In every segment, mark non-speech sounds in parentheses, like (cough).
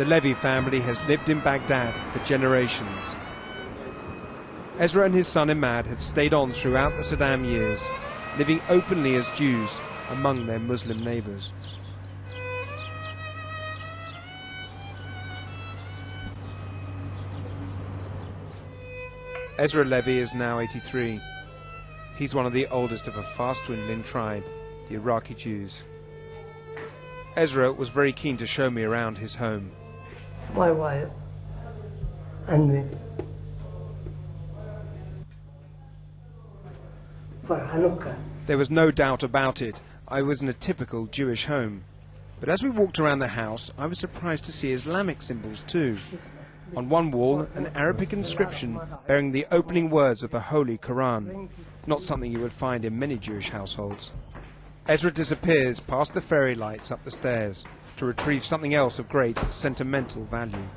The Levy family has lived in Baghdad for generations. Ezra and his son Imad had stayed on throughout the Saddam years, living openly as Jews among their Muslim neighbours. Ezra Levy is now 83. He's one of the oldest of a fast dwindling tribe, the Iraqi Jews. Ezra was very keen to show me around his home. My wife and me. For Hanukkah. There was no doubt about it. I was in a typical Jewish home. But as we walked around the house, I was surprised to see Islamic symbols too. On one wall, an Arabic inscription bearing the opening words of the Holy Quran, not something you would find in many Jewish households. Ezra disappears past the fairy lights up the stairs to retrieve something else of great sentimental value.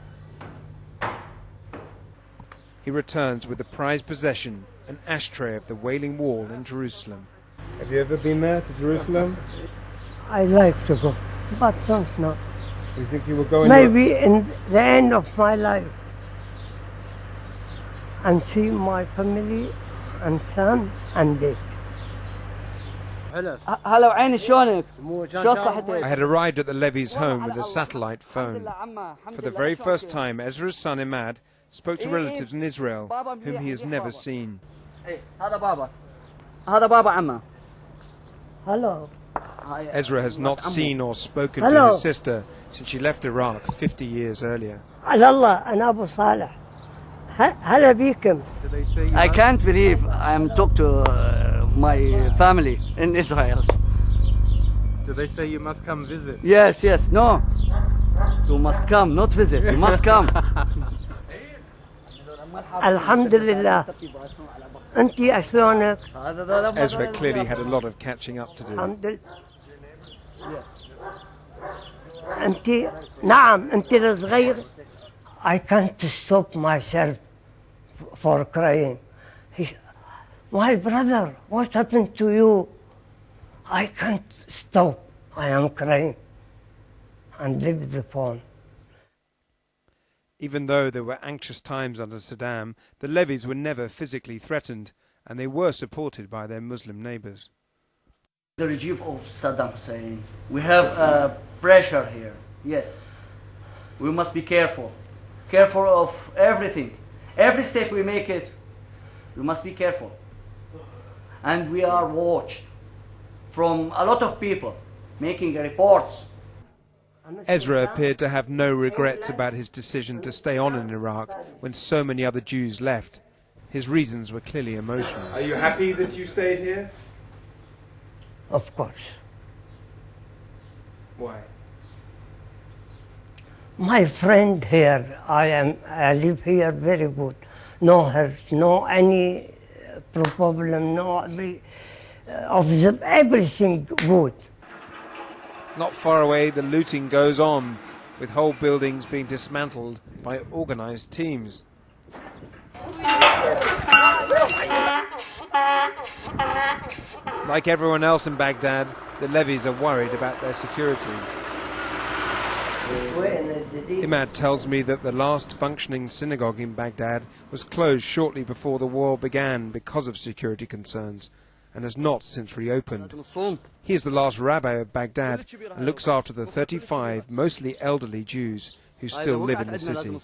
He returns with the prized possession, an ashtray of the Wailing Wall in Jerusalem. Have you ever been there to Jerusalem? I like to go, but don't know. Do you think you will go in Maybe in the end of my life and see my family and son and dad. هلا وعيني شلونك؟ شو صحتك؟ I had arrived at the Levy's home with a satellite phone. For the very first time, Ezra's son Imad spoke to relatives in Israel whom he has never seen. إيه، هذا بابا هذا بابا عمه Hello. هاي- Ezra has not seen or spoken to Hello. his sister since she left Iraq 50 years earlier. على الله أنا أبو صالح ه- هلا بيكم I can't believe I'm talk to uh, my family in Israel. Do they say you must come visit? Yes, yes, no. You must come, not visit, you must come. (laughs) Alhamdulillah. Anti Ashlonek. Ezra clearly had a lot of catching up to do. Anti Anti I can't stop myself for crying. My brother what happened to you I can't stop I am crying and leave the phone Even though there were anxious times under Saddam, the Levys were never physically threatened, and they were supported by their Muslim neighbours. The regime of Saddam Hussein. We have uh, pressure here. Yes. We must be careful. Careful of everything. Every step we make it, we must be careful. And we are watched from a lot of people making reports. Ezra appeared to have no regrets about his decision to stay on in Iraq when so many other Jews left. His reasons were clearly emotional. Are you happy that you stayed here? of course Why? My friend here, I am, I live here very good. No hurt, no any problem, no every, uh, of the, everything good. Not far away, the looting goes on, with whole buildings being dismantled by organised teams. Like everyone else in Baghdad, the Levys are worried about their security. Imad tells me that the last functioning synagogue in Baghdad was closed shortly before the war began because of security concerns and has not since reopened. He is the last rabbi of Baghdad and looks after the 35 mostly elderly Jews who still live in the city.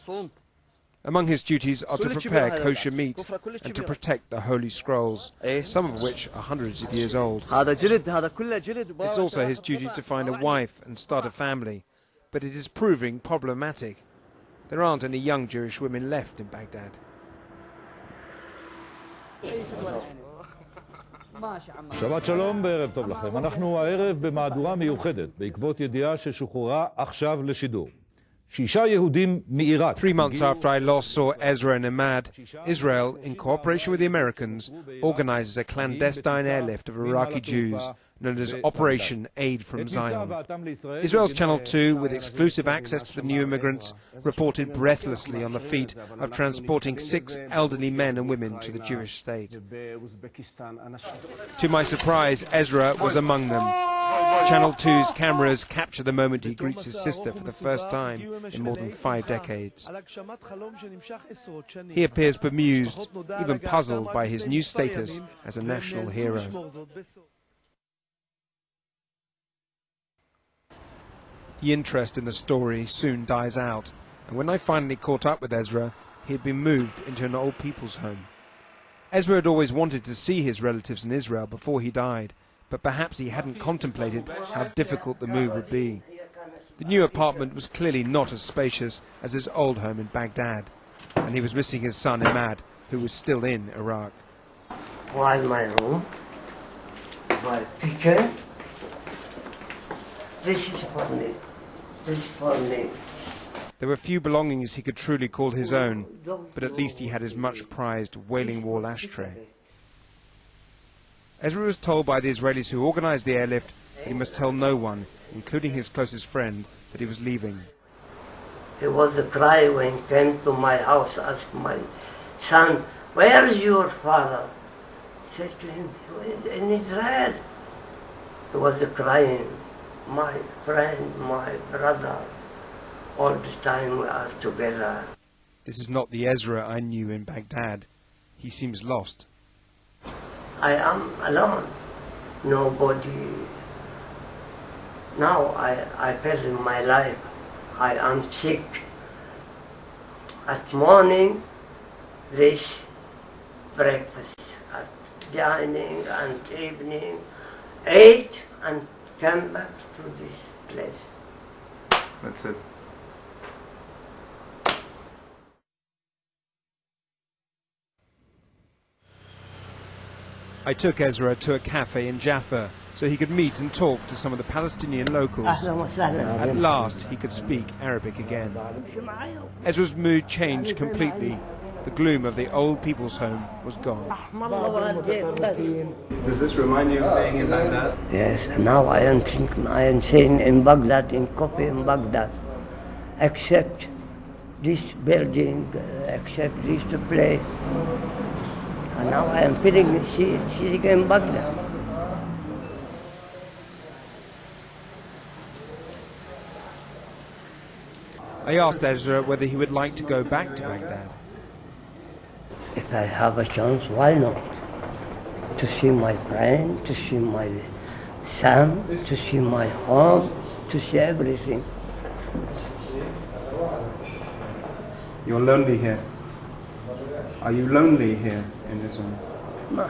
Among his duties are to prepare kosher meat and to protect the holy scrolls, some of which are hundreds of years old. It's also his duty to find a wife and start a family, but it is proving problematic. There aren't any young Jewish women left in Baghdad. שבת שלום וערב טוב לכם. אנחנו הערב במהדורה מיוחדת בעקבות ידיעה ששוחררה עכשיו לשידור. Three months after I last saw Ezra and Ahmad, Israel, in cooperation with the Americans, organizes a clandestine airlift of Iraqi Jews known as Operation Aid from Zion. Israel's Channel 2, with exclusive access to the new immigrants, reported breathlessly on the feat of transporting six elderly men and women to the Jewish state. To my surprise, Ezra was among them. Channel 2's cameras capture the moment he greets his sister for the first time in more than five decades. He appears bemused, even puzzled by his new status as a national hero. The interest in the story soon dies out, and when I finally caught up with Ezra, he had been moved into an old people's home. Ezra had always wanted to see his relatives in Israel before he died, but perhaps he hadn't contemplated how difficult the move would be. The new apartment was clearly not as spacious as his old home in Baghdad, and he was missing his son Imad, who was still in Iraq. While my room, my kitchen, this is for me. This is for me. There were few belongings he could truly call his own, but at least he had his much prized Wailing Wall ashtray. Ezra was told by the Israelis who organized the airlift that he must tell no one, including his closest friend, that he was leaving. He was a cry when he came to my house, asked my son, where is your father? I said to him, in Israel. He was crying, my friend, my brother. All the time we are together. This is not the Ezra I knew in Baghdad. He seems lost. I am alone. Nobody. Now I, I feel in my life I am sick. At morning, this breakfast. At dining and evening, eat and come back to this place. That's it. I took Ezra to a cafe in Jaffa so he could meet and talk to some of the Palestinian locals. At last, he could speak Arabic again. Ezra's mood changed completely. The gloom of the old people's home was gone. Does this remind you of being in Baghdad? Yes, now I am thinking, I am saying in Baghdad, in coffee in Baghdad, except this building, uh, except this place. And now I am feeling she, she's in Baghdad. I asked Ezra whether he would like to go back to Baghdad. If I have a chance, why not? To see my friend, to see my son, to see my home, to see everything. You're lonely here. Are you lonely here in Israel? No.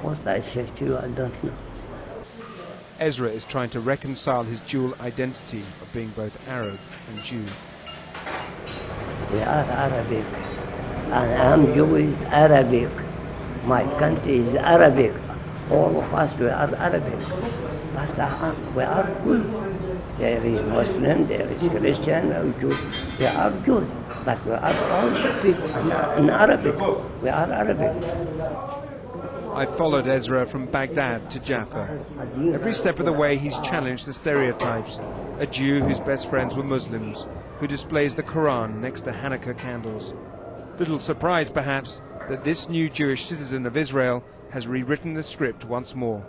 What I said to you, I don't know. Ezra is trying to reconcile his dual identity of being both Arab and Jew. We are Arabic. And I'm Jewish Arabic. My country is Arabic. All of us, we are Arabic. But uh, we are good. There is Muslim, there is Christian, there is Jew. We are Jews. But we are all people in, Arabic. We are Arabic. I followed Ezra from Baghdad to Jaffa. Every step of the way he's challenged the stereotypes. A Jew whose best friends were Muslims, who displays the Quran next to Hanukkah candles. Little surprise, perhaps, that this new Jewish citizen of Israel has rewritten the script once more.